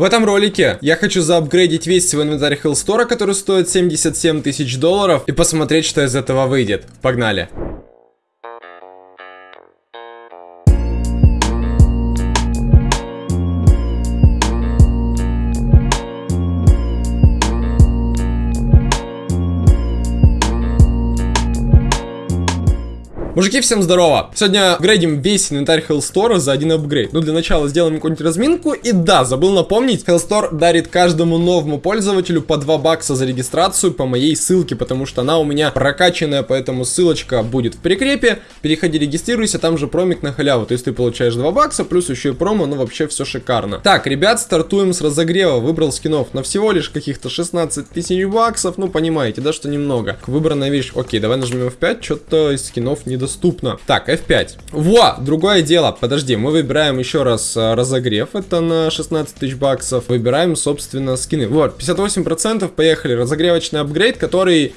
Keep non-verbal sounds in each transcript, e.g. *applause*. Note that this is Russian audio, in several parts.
В этом ролике я хочу заапгрейдить весь свой инвентарь Hellstore, который стоит 77 тысяч долларов, и посмотреть, что из этого выйдет. Погнали! Мужики, всем здорово! Сегодня апгрейдим весь инвентарь Hellstore за один апгрейд. Ну, для начала сделаем какую-нибудь разминку. И да, забыл напомнить, Hellstore дарит каждому новому пользователю по 2 бакса за регистрацию по моей ссылке, потому что она у меня прокачанная, поэтому ссылочка будет в прикрепе. Переходи, регистрируйся, там же промик на халяву. То есть ты получаешь 2 бакса, плюс еще и промо, ну вообще все шикарно. Так, ребят, стартуем с разогрева. Выбрал скинов на всего лишь каких-то 16 тысяч баксов, ну понимаете, да, что немного. Выбранная вещь, окей, давай нажмем F5, что-то из скинов недоступно доступно. Так, F5. Во, другое дело. Подожди, мы выбираем еще раз а, разогрев. Это на 16 тысяч баксов. Выбираем, собственно, скины. Вот, 58%. Поехали. Разогревочный апгрейд, который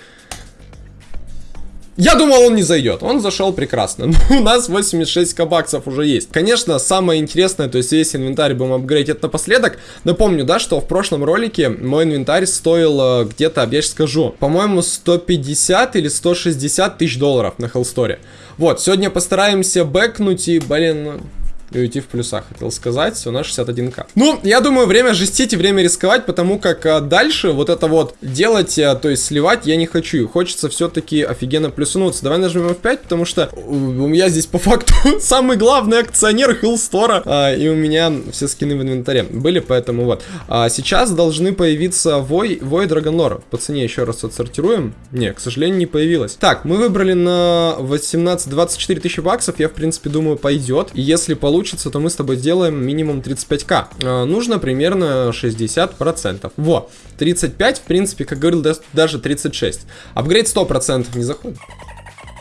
я думал, он не зайдет. Он зашел прекрасно. *laughs* Но у нас 86 кабаксов уже есть. Конечно, самое интересное, то есть весь инвентарь будем апгрейдить напоследок. Напомню, да, что в прошлом ролике мой инвентарь стоил э, где-то, я сейчас скажу, по-моему, 150 или 160 тысяч долларов на Hellstore. Вот, сегодня постараемся бэкнуть и, блин, ну, и уйти в плюсах, хотел сказать. У нас 61к. Ну, я думаю, время жестить и время рисковать, потому как а, дальше вот это вот делать, а, то есть сливать я не хочу. Хочется все-таки офигенно плюсануться. Давай нажмем F5, потому что у меня здесь по факту *laughs* самый главный акционер Хиллстора. А, и у меня все скины в инвентаре были, поэтому вот. А, сейчас должны появиться Вой, Вой Драгонлор. По цене еще раз отсортируем. Не, к сожалению, не появилось. Так, мы выбрали на 18-24 тысячи баксов. Я, в принципе, думаю, пойдет. И если получится получится, то мы с тобой сделаем минимум 35к. Э, нужно примерно 60%. Во, 35, в принципе, как говорил, даже 36. Апгрейд 100% не заходит.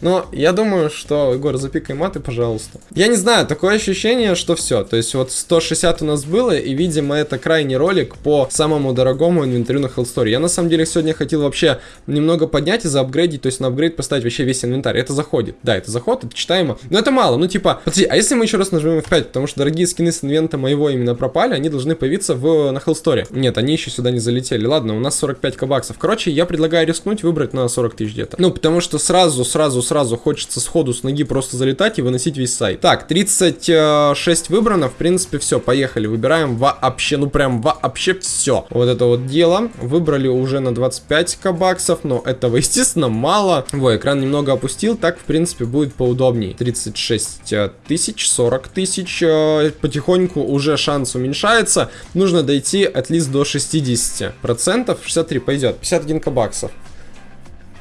Но я думаю, что, Егор, запикай маты, пожалуйста. Я не знаю, такое ощущение, что все. То есть вот 160 у нас было, и, видимо, это крайний ролик по самому дорогому инвентарю на Hellstore. Я, на самом деле, сегодня хотел вообще немного поднять и заапгрейдить, то есть на апгрейд поставить вообще весь инвентарь. Это заходит. Да, это заход, это читаемо. Но это мало. Ну, типа, подожди, а если мы еще раз нажмем F5, потому что дорогие скины с инвента моего именно пропали, они должны появиться в, на Hellstore. Нет, они еще сюда не залетели. Ладно, у нас 45 кабаксов. Короче, я предлагаю рискнуть, выбрать на 40 тысяч где-то. Ну, потому что сразу, сразу, сразу хочется сходу с ноги просто залетать и выносить весь сайт. Так, 36 выбрано, в принципе, все, поехали. Выбираем вообще, ну прям вообще все. Вот это вот дело. Выбрали уже на 25 баксов, но этого, *laughs* естественно, мало. Во, экран немного опустил, так, в принципе, будет поудобней. 36 тысяч, 40 тысяч, э, потихоньку уже шанс уменьшается. Нужно дойти at least до 60%, 63 пойдет, 51 баксов.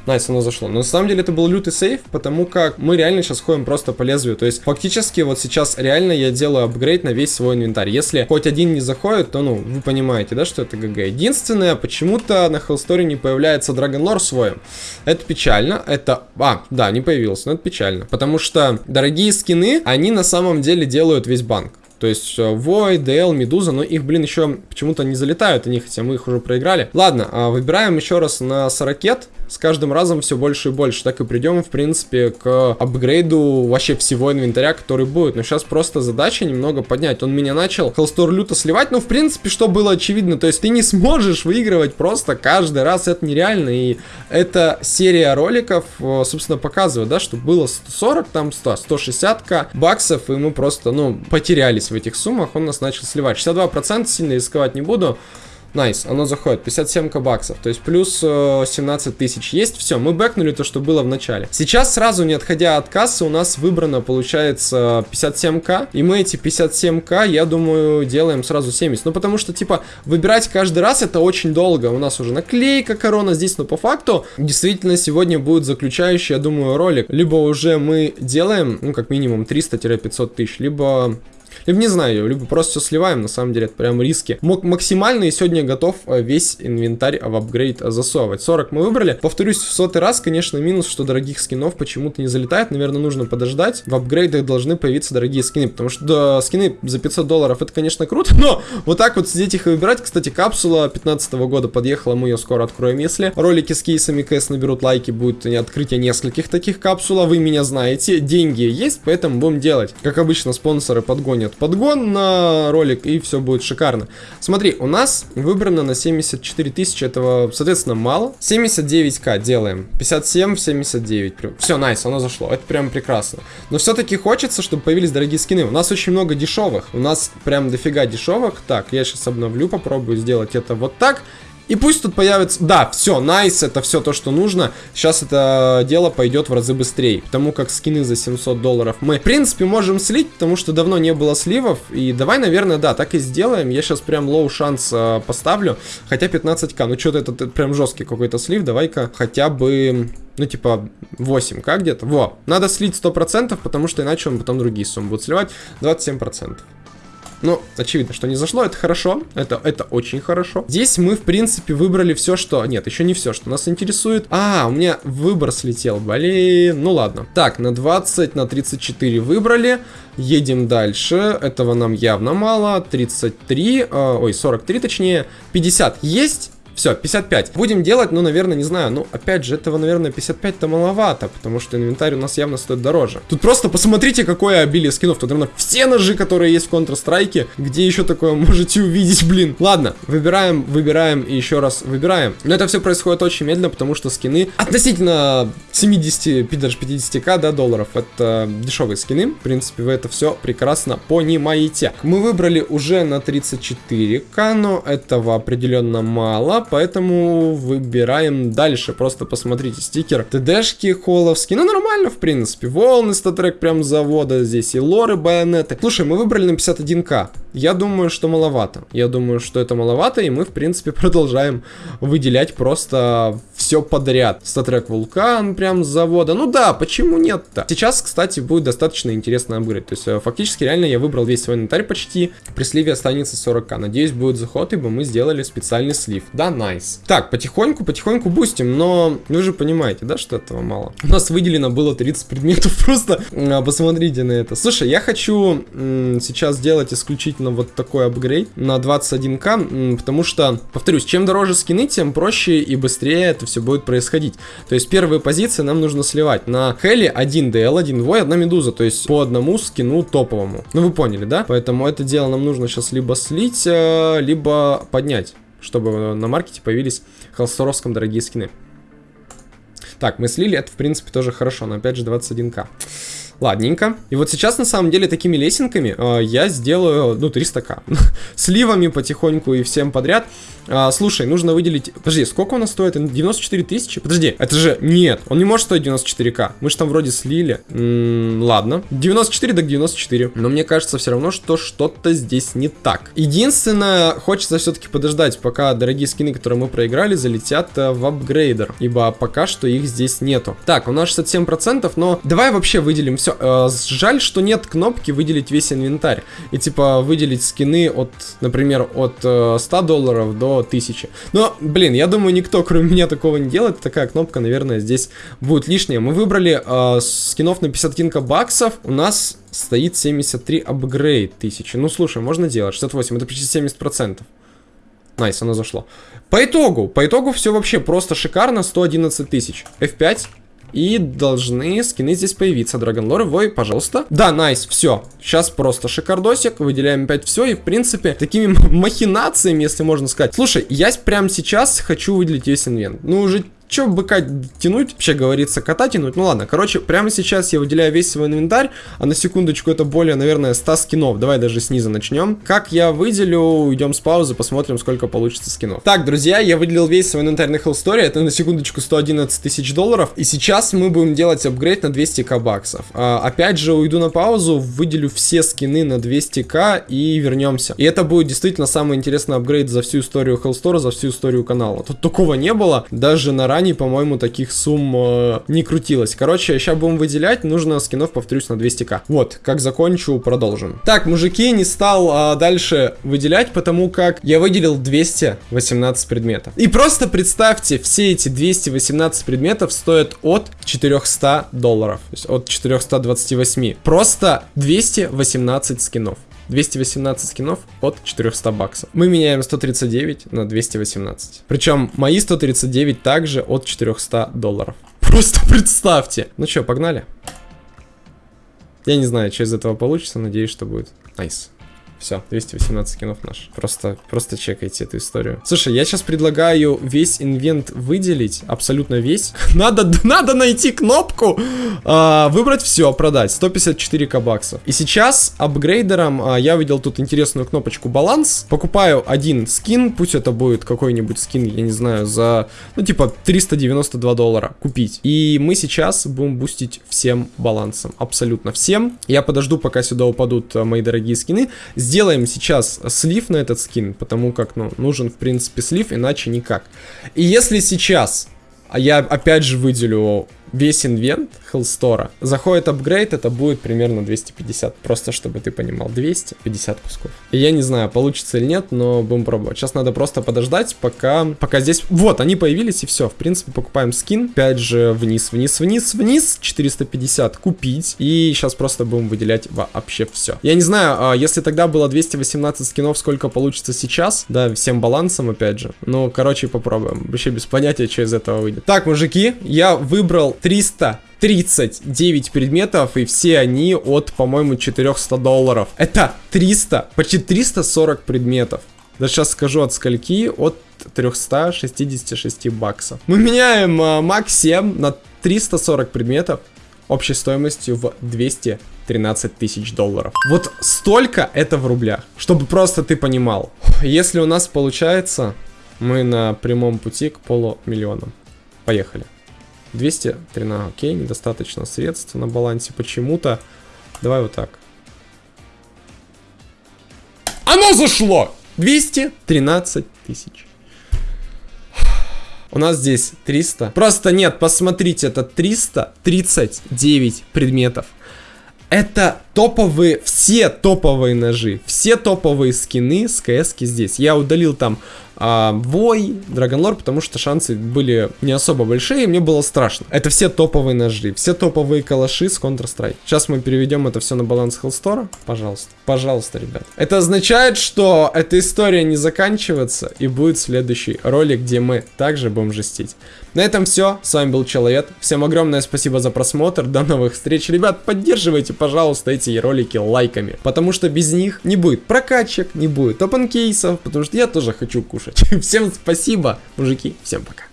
Nice, оно зашло. Но на самом деле это был лютый save, потому как мы реально сейчас ходим просто по лезвию. То есть фактически вот сейчас реально я делаю апгрейд на весь свой инвентарь. Если хоть один не заходит, то ну, вы понимаете, да, что это GG. Единственное, почему-то на Hellstory не появляется Lore свой. Это печально. Это... А, да, не появился, но это печально. Потому что дорогие скины, они на самом деле делают весь банк. То есть Void, DL, Медуза, но их, блин, еще почему-то не залетают они, хотя мы их уже проиграли. Ладно, а, выбираем еще раз на Сорокет с каждым разом все больше и больше. Так и придем, в принципе, к апгрейду вообще всего инвентаря, который будет. Но сейчас просто задача немного поднять. Он меня начал холстор люто сливать, но, в принципе, что было очевидно, то есть ты не сможешь выигрывать просто каждый раз, это нереально. И эта серия роликов, собственно, показывает, да, что было 140, там 100, 160к баксов, и мы просто, ну, потерялись в этих суммах. Он нас начал сливать. 62% сильно рисковать не буду. Nice, nice, оно заходит. 57 баксов. То есть плюс э, 17 тысяч. Есть все. Мы бэкнули то, что было в начале. Сейчас сразу, не отходя от кассы, у нас выбрано, получается, 57к. И мы эти 57к, я думаю, делаем сразу 70. Ну, потому что, типа, выбирать каждый раз это очень долго. У нас уже наклейка корона здесь, но по факту, действительно, сегодня будет заключающий, я думаю, ролик. Либо уже мы делаем, ну, как минимум 300-500 тысяч, либо либо не знаю, либо просто все сливаем, на самом деле это прям риски. М максимально и сегодня готов э, весь инвентарь в апгрейд засовывать. 40 мы выбрали. Повторюсь в сотый раз, конечно, минус, что дорогих скинов почему-то не залетает. Наверное, нужно подождать. В апгрейдах должны появиться дорогие скины, потому что да, скины за 500 долларов это, конечно, круто, но вот так вот сидеть их и выбирать. Кстати, капсула 15 -го года подъехала, мы ее скоро откроем. Если ролики с кейсами КС наберут лайки, будет открытие нескольких таких капсул, а вы меня знаете. Деньги есть, поэтому будем делать. Как обычно, спонсоры подгонят загонят подгон на ролик, и все будет шикарно. Смотри, у нас выбрано на 74 тысячи, этого, соответственно, мало. 79к делаем. 57 в 79. Все, nice, оно зашло. Это прям прекрасно. Но все-таки хочется, чтобы появились дорогие скины. У нас очень много дешевых. У нас прям дофига дешевых. Так, я сейчас обновлю, попробую сделать это вот так. И пусть тут появится... Да, все, nice, это все то, что нужно. Сейчас это дело пойдет в разы быстрее. Потому как скины за 700 долларов мы, в принципе, можем слить, потому что давно не было сливов. И давай, наверное, да, так и сделаем. Я сейчас прям low шанс э, поставлю. Хотя 15к. Ну, что-то это, это прям жесткий какой-то слив. Давай-ка хотя бы ну, типа, 8к где-то. Во, надо слить 100%, потому что иначе он потом другие суммы будет сливать. 27%. Ну, очевидно, что не зашло, это хорошо, это, это очень хорошо. Здесь мы, в принципе, выбрали все, что... Нет, еще не все, что нас интересует. А, у меня выбор слетел, блин. Ну ладно. Так, на 20, на 34 выбрали. Едем дальше. Этого нам явно мало. 33, э, ой, 43 точнее. 50 есть. Все, 55. Будем делать, ну, наверное, не знаю. Ну, опять же, этого, наверное, 55-то маловато, потому что инвентарь у нас явно стоит дороже. Тут просто посмотрите, какое обилие скинов. Тут, наверное, все ножи, которые есть в Counter-Strike. Где еще такое можете увидеть, блин. Ладно, выбираем, выбираем и еще раз выбираем. Но это все происходит очень медленно, потому что скины относительно 70, даже 50к, да, долларов. Это дешевые скины. В принципе, вы это все прекрасно понимаете. Мы выбрали уже на 34к, но этого определенно мало поэтому выбираем дальше. Просто посмотрите, стикер ТДшки холовские, ну нормально в принципе. Вулканы StatTrak прям с завода здесь и лоры байонеты. Слушай, мы выбрали на 51к. Я думаю, что маловато. Я думаю, что это маловато, и мы, в принципе, *laughs* продолжаем выделять просто все подряд. StatTrak Вулкан прям с завода. Ну да, почему нет-то? Сейчас, кстати, будет достаточно интересно апгрейд. То есть, э, фактически, реально я выбрал весь свой инвентарь почти. При сливе останется 40к. Надеюсь, будет заход, ибо мы сделали специальный слив. Да, nice. Так, потихоньку, потихоньку бустим, но вы же понимаете, да, что этого мало. У нас выделено было 30 предметов, *laughs* просто а, посмотрите на это. Слушай, я хочу сейчас сделать исключительно вот такой апгрейд на 21к, потому что, повторюсь, чем дороже скины, тем проще и быстрее это все будет происходить. То есть первые позиции нам нужно сливать. На Хелли 1 DL, 1 Вой, 1 Медуза, то есть по одному скину топовому. Ну вы поняли, да? Поэтому это дело нам нужно сейчас либо слить, э, либо поднять чтобы на маркете появились холсторовском дорогие скины. Так, мы слили, это в принципе тоже хорошо, но опять же 21к. Ладненько. И вот сейчас, на самом деле, такими лесенками э, я сделаю, ну, 300к. *laughs* Сливами потихоньку и всем подряд. А, слушай, нужно выделить... Подожди, сколько у нас стоит? 94 тысячи? Подожди, это же... Нет, он не может стоить 94к. Мы же там вроде слили. М -м, ладно. 94 так 94. Но мне кажется все равно, что что-то здесь не так. Единственное, хочется все-таки подождать, пока дорогие скины, которые мы проиграли, залетят э, в апгрейдер. Ибо пока что их здесь нету. Так, у нас 67%, но давай вообще выделим все. Э, жаль, что нет кнопки выделить весь инвентарь. И типа выделить скины от, например, от э, 100 долларов до 1000. Но, блин, я думаю, никто, кроме меня, такого не делает. Такая кнопка, наверное, здесь будет лишняя. Мы выбрали э, скинов на 50к баксов. У нас стоит 73 апгрейд 1000. Ну, слушай, можно делать. 68, это почти 70%. Nice, оно зашло. По итогу, по итогу все вообще просто шикарно. 111 тысяч. F5. И должны скины здесь появиться. Lore, Вой, пожалуйста. Да, nice, все. Сейчас просто шикардосик. Выделяем опять все. И, в принципе, такими *laughs* махинациями, если можно сказать. Слушай, я прямо сейчас хочу выделить весь инвент. Ну, уже Че быка тянуть? Вообще говорится, кота тянуть? Ну ладно, короче, прямо сейчас я выделяю весь свой инвентарь, а на секундочку это более, наверное, 100 скинов. Давай даже снизу начнем. Как я выделю, идем с паузы, посмотрим, сколько получится скинов. Так, друзья, я выделил весь свой инвентарь на Hell Story, это на секундочку 111 тысяч долларов, и сейчас мы будем делать апгрейд на 200к баксов. А, опять же, уйду на паузу, выделю все скины на 200к и вернемся. И это будет действительно самый интересный апгрейд за всю историю Hell Store, за всю историю канала. Тут такого не было, даже на ранее компаний, по-моему, таких сумм э, не крутилось. Короче, сейчас будем выделять, нужно скинов, повторюсь, на 200к. Вот, как закончу, продолжим. Так, мужики, не стал э, дальше выделять, потому как я выделил 218 предметов. И просто представьте, все эти 218 предметов стоят от 400 долларов. То есть от 428. Просто 218 скинов. 218 скинов от 400 баксов. Мы меняем 139 на 218. Причем мои 139 также от 400 долларов. *laughs* Просто представьте. Ну что, погнали? Я не знаю, что из этого получится, надеюсь, что будет Nice. Все, 218 скинов наш. Просто, просто чекайте эту историю. Слушай, я сейчас предлагаю весь инвент выделить, абсолютно весь. *laughs* надо, надо найти кнопку, а, выбрать все, продать. 154 баксов. И сейчас апгрейдером а, я видел тут интересную кнопочку баланс. Покупаю один скин, пусть это будет какой-нибудь скин, я не знаю, за, ну типа 392 доллара купить. И мы сейчас будем бустить всем балансом, абсолютно всем. Я подожду, пока сюда упадут а, мои дорогие скины сделаем сейчас слив на этот скин, потому как, ну, нужен, в принципе, слив, иначе никак. И если сейчас, а я опять же выделю весь инвент Hellstore. Заходит апгрейд, это будет примерно 250. Просто чтобы ты понимал, 250 кусков. И я не знаю, получится или нет, но будем пробовать. Сейчас надо просто подождать, пока, пока здесь... Вот, они появились и все. В принципе, покупаем скин. Опять же, вниз, вниз, вниз, вниз. 450 купить. И сейчас просто будем выделять вообще все. Я не знаю, а если тогда было 218 скинов, сколько получится сейчас. Да, всем балансом, опять же. Ну, короче, попробуем. Вообще без понятия, что из этого выйдет. Так, мужики, я выбрал 339 предметов, и все они от, по-моему, 400 долларов. Это 300, почти 340 предметов. Да сейчас скажу от скольки, от 366 баксов. Мы меняем uh, Max 7 на 340 предметов общей стоимостью в 213 тысяч долларов. Вот столько это в рублях, чтобы просто ты понимал. Если у нас получается, мы на прямом пути к полумиллионам. Поехали. 213, окей, недостаточно средств на балансе почему-то. Давай вот так. Оно зашло! 213 тысяч. У нас здесь 300. Просто нет, посмотрите, это 339 предметов. Это топовые, все топовые ножи, все топовые скины с кс здесь. Я удалил там а, Вой, Драгонлор, потому что шансы были не особо большие, и мне было страшно. Это все топовые ножи, все топовые калаши с Counter-Strike. Сейчас мы переведем это все на баланс Хелстора. Пожалуйста, пожалуйста, ребят. Это означает, что эта история не заканчивается, и будет следующий ролик, где мы также будем жестить. На этом все, с вами был Человек. Всем огромное спасибо за просмотр, до новых встреч. Ребят, поддерживайте, пожалуйста, эти ролики лайками, потому что без них не будет прокачек, не будет опенкейсов, потому что я тоже хочу кушать. *laughs* Всем спасибо, мужики, всем пока.